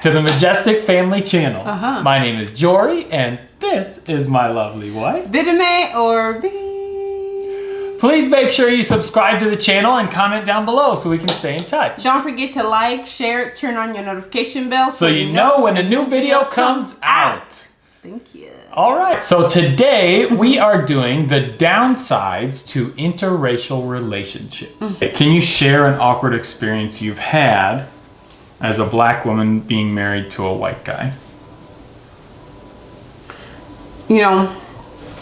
back to the Majestic Family Channel. Uh-huh. My name is Jory, and this is my lovely wife. Vidime or B. Please make sure you subscribe to the channel and comment down below so we can stay in touch. Don't forget to like, share, turn on your notification bell So you know when a new video comes out. Thank you. All right, so today we are doing the downsides to interracial relationships. Can you share an awkward experience you've had as a black woman being married to a white guy? You know,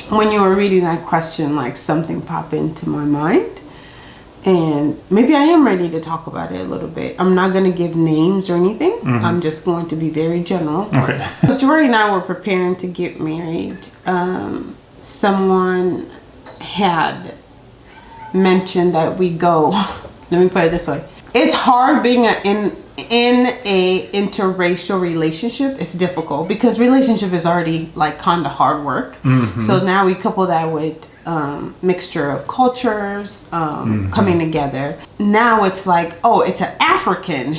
when you were reading that question, like something popped into my mind. And maybe I am ready to talk about it a little bit. I'm not going to give names or anything. I'm just going to be very general. Okay. As Jory and I were preparing to get married, um, someone had mentioned that we go. Let me put it this way: it's hard being a, in in a interracial relationship. It's difficult because relationship is already like kind of hard work. So now we couple that with um, mixture of cultures um, coming together. Now it's like, oh, it's an African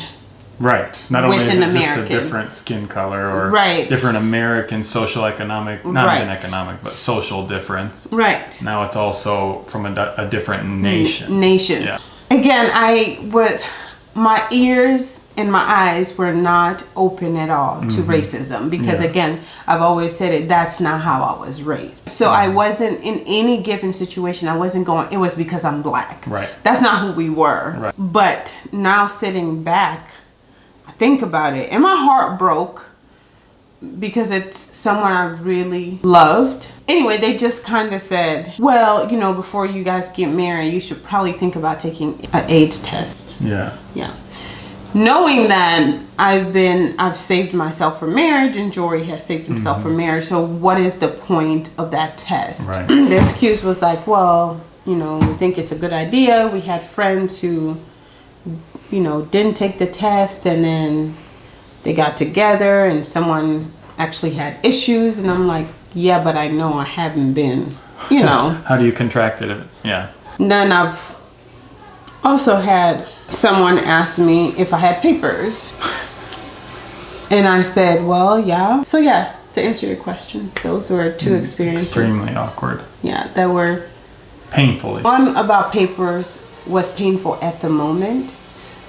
Right. Not only is it just a different skin color or Right. different American social economic, not even economic, but social difference. right Now it's also from a, a different nation. nation. Yeah. Again, I was my ears and my eyes were not open at all to racism because Mm-hmm. Yeah. again, I've always said it that's not how I was raised. So Mm-hmm. I wasn't in any given situation I wasn't going it was because I'm black. Right. That's not who we were. Right. But now sitting back, I think about it and my heart broke because it's someone I really loved. Anyway, they just kind of said, well, you know, before you guys get married, you should probably think about taking an AIDS test. Yeah. Yeah. Knowing that I've been, I've saved myself for marriage and Jory has saved himself for mm-hmm. marriage. So what is the point of that test? Right. the excuse was like, well, you know, we think it's a good idea. We had friends who, you know, didn't take the test and then they got together and someone actually had issues. And I'm like, yeah, but I know I haven't been, you know. How do you contract it? Yeah. Then I've also had someone ask me if I had papers. And I said, well, yeah. So, yeah, to answer your question, those were two hmm, experiences. Extremely awkward. Yeah, that were. Painfully. One about papers was painful at the moment.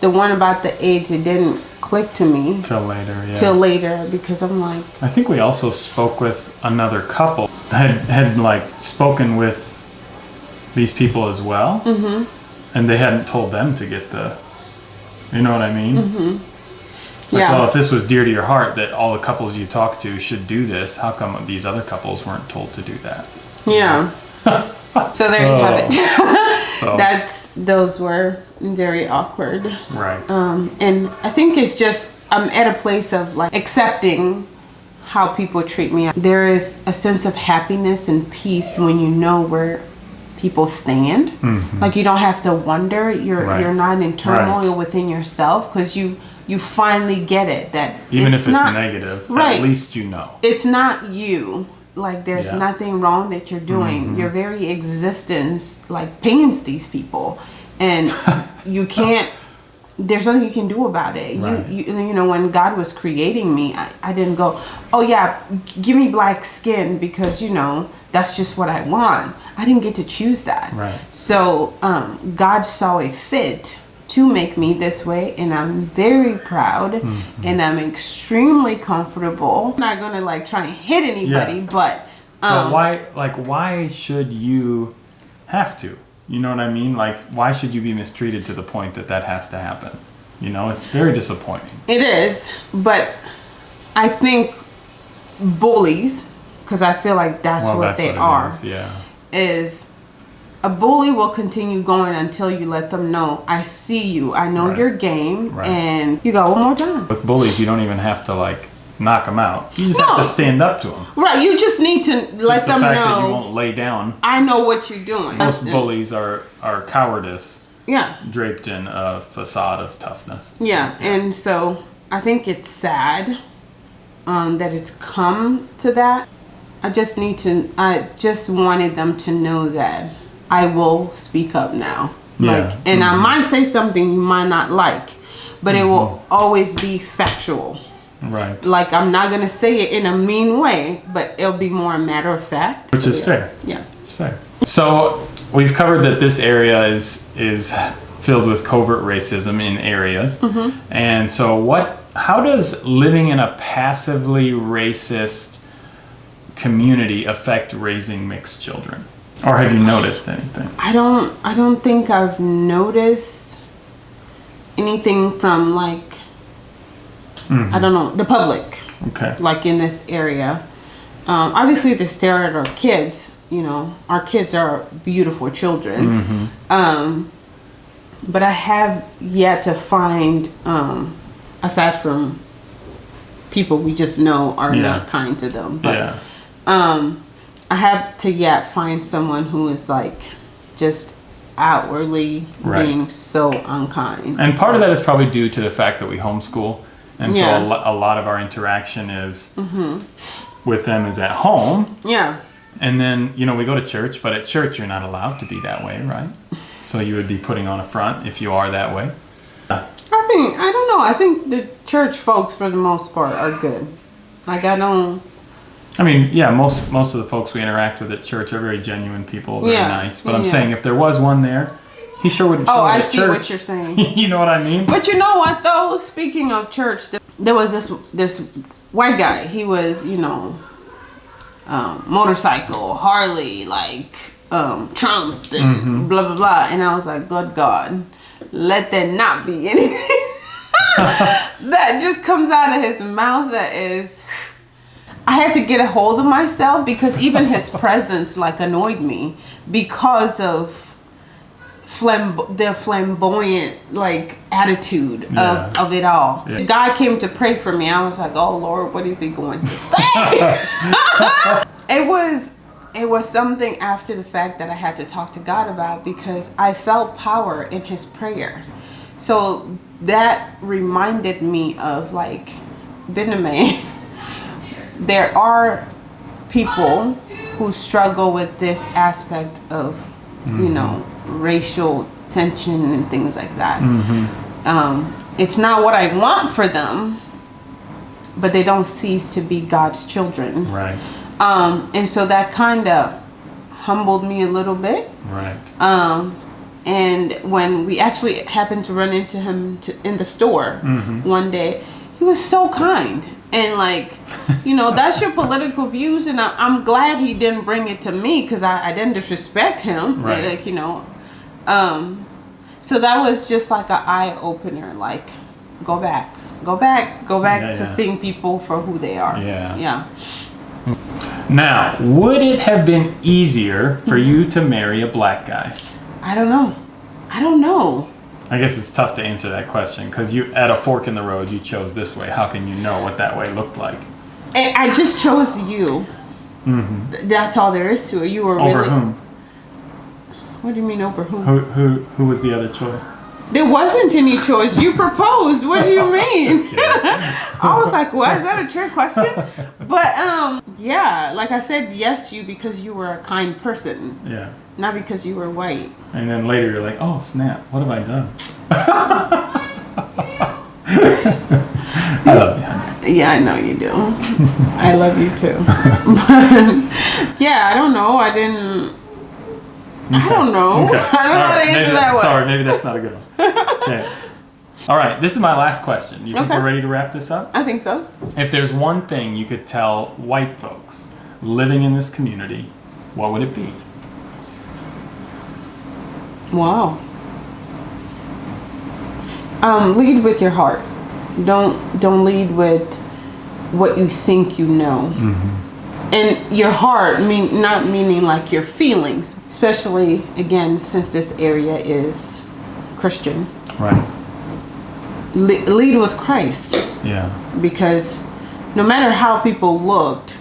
The one about the AIDS, it didn't click to me Till later, yeah. till later because I'm like, I think we also spoke with another couple. Had had like spoken with these people as well, mm-hmm. and they hadn't told them to get the. You know what I mean? Mm-hmm. Like, Yeah. well, if this was dear to your heart that all the couples you talk to should do this, how come these other couples weren't told to do that? yeah. so there you have it. So That's those were very awkward. right, Um, and I think it's just I'm at a place of like accepting how people treat me. There is a sense of happiness and peace when you know where people stand. Like you don't have to wonder. You're. Right. you're not in turmoil Right. within yourself because you you finally get it that even if it's not, negative, Right. at least you know. it's not you like there's Yeah. Mm-hmm. nothing wrong that you're doing your very existence like pains these people and you can't there's nothing you can do about it Right. you, you you know when god was creating me I, I didn't go oh yeah give me black skin because you know that's just what i want i didn't get to choose that Right. so um, god saw a fit to make me this way and i'm very proud Mm-hmm. and i'm extremely comfortable i'm not gonna like try and hit anybody Yeah. but But um, why, like, why should you have to? You know what I mean? Like, why should you be mistreated to the point that that has to happen? You know, it's very disappointing. It is, but I think bullies, because I feel like that's well, what that's they what are, is, Yeah. is a bully will continue going until you let them know, I see you, I know Right. your game, Right. and you got one more time. With bullies, you don't even have to like knock them out. You just have to stand up to them. Right, you just need to let just the them fact that you won't lay down. I know what you're doing. Most bullies are are cowardice Yeah. draped in a facade of toughness. Yeah, and so I think it's sad um, that it's come to that. I just need to. I just wanted them to know that I will speak up now. Yeah. Like, and I mm-hmm. might say something you might not like, but it will mm-hmm. always be factual. Right. Like I'm not gonna say it in a mean way, but it'll be more a matter of fact. Which So, is yeah. fair. Yeah. It's fair. So we've covered that this area is is filled with covert racism in areas, mm-hmm. and so what? How does living in a passively racist community affect raising mixed children, or have you noticed anything? I don't I don't think I've noticed anything from like I don't know the public Okay. like in this area. Um, obviously, to stare at our kids, you know, our kids are beautiful children. Um, but I have yet to find, um, aside from people we just know are Yeah. not kind to them, but Yeah. um, I have to yet find someone who is like just outwardly Right. being so unkind. And part of that is probably due to the fact that we homeschool, and so Yeah. Mm-hmm. a, lo- a lot of our interaction is with them is at home, Yeah. and then you know we go to church, but at church you're not allowed to be that way, right? So you would be putting on a front if you are that way. I think I don't know. I think the church folks, for the most part, are good. Like I don't. I mean, yeah, most most of the folks we interact with at church are very genuine people, very Yeah, nice. But I'm yeah. saying if there was one there, he sure wouldn't show Oh, I see church. what you're saying. you know what I mean? But you know what though? Speaking of church, there was this this white guy. He was, you know, um, motorcycle, Harley, like um, Trump, and blah blah blah. And I was like, good God, let there not be anything that just comes out of his mouth that is. Had to get a hold of myself because even his presence like annoyed me because of flamb- the flamboyant like attitude Yeah. of, of it all. Yeah. God came to pray for me. I was like, oh Lord, what is he going to say? it was it was something after the fact that I had to talk to God about because I felt power in his prayer. So that reminded me of like Benjamin. there are people who struggle with this aspect of, you know, racial tension and things like that. Um, it's not what I want for them, but they don't cease to be God's children. Right, Um, and so that kind of humbled me a little bit. right. Um, and when we actually happened to run into him to, in the store one day, he was so kind. And like, you know, that's your political views, and I, I'm glad he didn't bring it to me because I, I didn't disrespect him. Right. Like, you know, um, so that was just like an eye opener. Like, go back, go back, go back Yeah, to yeah. seeing people for who they are. Yeah. yeah. Now, would it have been easier for you to marry a black guy? I don't know. I don't know. I guess it's tough to answer that question because you, at a fork in the road, you chose this way. How can you know what that way looked like? I I just chose you. Th- That's all there is to it. You were Mm-hmm. Over really. whom? What do you mean over whom? Who, who, who was the other choice? There wasn't any choice. You proposed. What do you mean? I was like, what? Is that a trick question? But um, yeah, like I said, yes, you because you were a kind person, Yeah. Not because you were white. And then later you're like, oh snap, what have I done? I love you, honey. Yeah, I know you do. I love you too. but yeah, I don't know. I didn't. I don't know. Okay. I don't know how to answer maybe- that one. Sorry, maybe that's not a good one. Okay. All right, this is my last question. You think Okay. we're ready to wrap this up? I think so. If there's one thing you could tell white folks living in this community, what would it be? Wow. Um, lead with your heart. Don't don't lead with what you think you know. And your heart mean not meaning like your feelings, especially again since this area is Christian. Right. Le- lead with Christ Yeah. because no matter how people looked,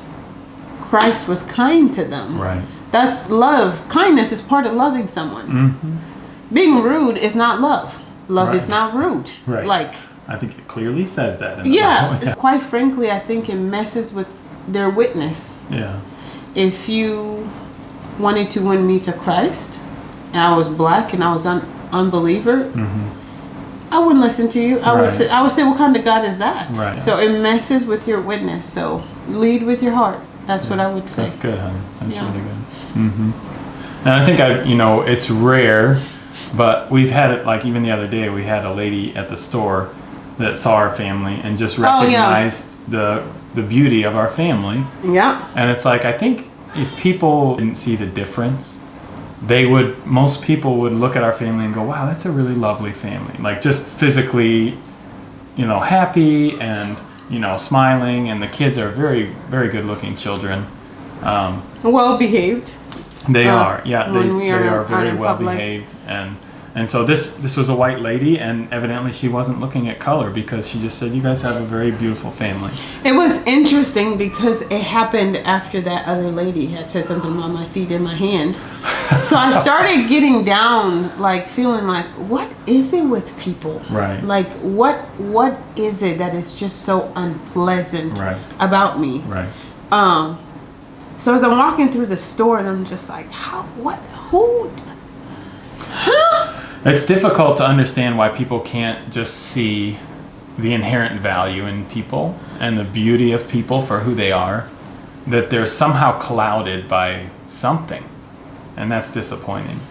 Christ was kind to them. Right. That's love. Kindness is part of loving someone. Mm-hmm. Being rude is not love. Love is not rude. Right. Like, I think it clearly says that. In the yeah, quite frankly, I think it messes with their witness. Yeah. If you wanted to win me to Christ, and I was black and I was an unbeliever, mm-hmm. I wouldn't listen to you. I would Right. say, I would say, what kind of God is that? Right. So it messes with your witness. So lead with your heart. That's what I would say. That's good, honey. That's Yeah. really good. Hmm And I think I, you know, it's rare, but we've had it. Like even the other day, we had a lady at the store that saw our family and just Oh, yeah. recognized the the beauty of our family. Yeah. And it's like I think if people didn't see the difference, they would. Most people would look at our family and go, "Wow, that's a really lovely family." Like just physically, you know, happy and you know, smiling, and the kids are very, very good-looking children. Um, Well behaved. They Uh, are, yeah. They, we they are are very well public. behaved, and and so this this was a white lady, and evidently she wasn't looking at color because she just said, "You guys have a very beautiful family." It was interesting because it happened after that other lady had said something about my feet in my hand. So I started getting down, like feeling like, what is it with people? Right. Like what what is it that is just so unpleasant Right. about me? Right. Um. So as I'm walking through the store, and I'm just like, how? What? Who? It's difficult to understand why people can't just see the inherent value in people and the beauty of people for who they are, that they're somehow clouded by something, and that's disappointing.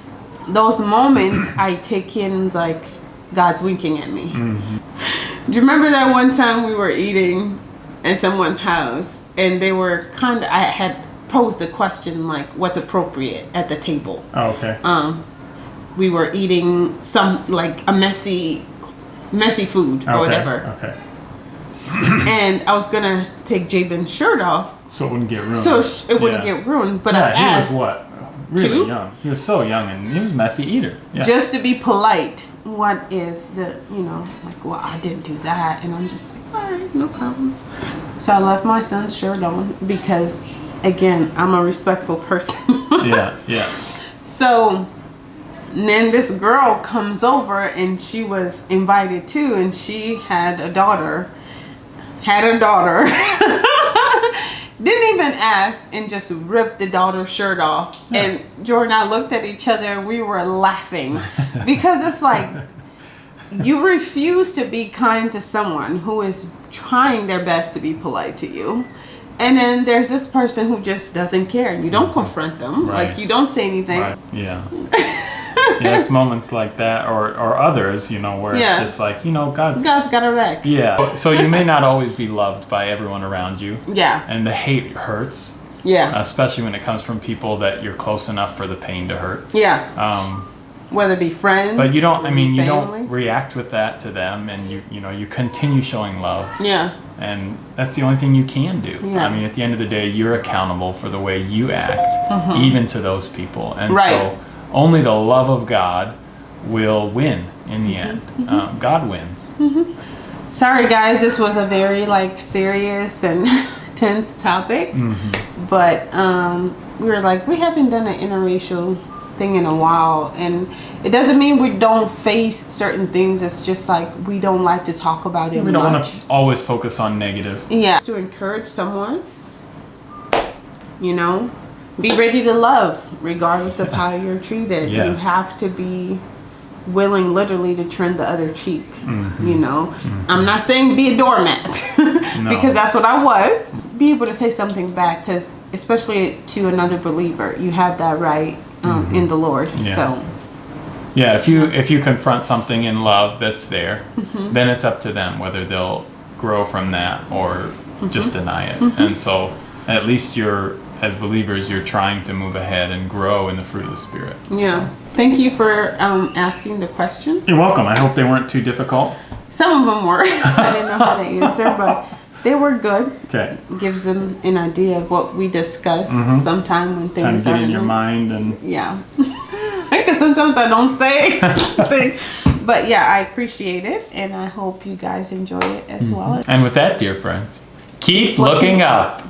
Those moments I take in like God's winking at me. Mm-hmm. Do you remember that one time we were eating in someone's house and they were kind of I had posed a question like what's appropriate at the table. Oh, okay. Um we were eating some like a messy messy food or okay. whatever. Okay. And I was going to take Jabin's shirt off So it wouldn't get ruined. so sh- it wouldn't Yeah. get ruined, but yeah, I he was what? Really Two? young. He was so young, and he was a messy eater. Yeah. just to be polite what is the you know like well i didn't do that and i'm just like all right no problem so i left my son's shirt on because again i'm a respectful person yeah. Yeah. so then this girl comes over and she was invited too and she had a daughter had a daughter didn't even ask and just ripped the daughter's shirt off and jordan and i looked at each other and we were laughing because it's like you refuse to be kind to someone who is trying their best to be polite to you and then there's this person who just doesn't care and you don't confront them Right. like you don't say anything Right. Yeah. yeah. It's moments like that, or or others, you know, where Yeah. it's just like, you know, God's. god's got a wreck Yeah. So you may not always be loved by everyone around you, yeah and the hate hurts, yeah especially when it comes from people that you're close enough for the pain to hurt. yeah Um, whether it be friends but you don't. I mean, you don't react with that to them, and you you know you continue showing love. yeah and that's the only thing you can do. Yeah. I mean, at the end of the day, you're accountable for the way you act, even to those people. And Right. so, only the love of God will win in the end. Mm-hmm. Um, God wins. sorry guys this was a very like serious and tense topic Mm-hmm. but um we were like we haven't done an interracial thing in a while. And it doesn't mean we don't face certain things. It's just like we don't like to talk about it We don't want to always focus on negative. yeah. To encourage someone you know be ready to love regardless of how you're treated. Yes. you have to be willing literally to turn the other cheek Mm-hmm. you know? I'm not saying be a doormat because that's what i was. Be able to say something back because especially to another believer you have that right um, in the lord Mm-hmm. Yeah. so Yeah, if you if you confront something in love that's there, Mm-hmm. then it's up to them whether they'll grow from that or Mm-hmm. just deny it. And so, at least you're as believers, you're trying to move ahead and grow in the fruit of the spirit. yeah thank you for um, asking the question You're welcome. I hope they weren't too difficult. some of them were i didn't know how to answer but they were good Okay. gives them an idea of what we discuss mm-hmm. sometime when Kind things of are get in your mind and Yeah. Because sometimes I don't say anything. But yeah, I appreciate it and I hope you guys enjoy it as mm-hmm. well. and with that, dear friends, keep looking looking up.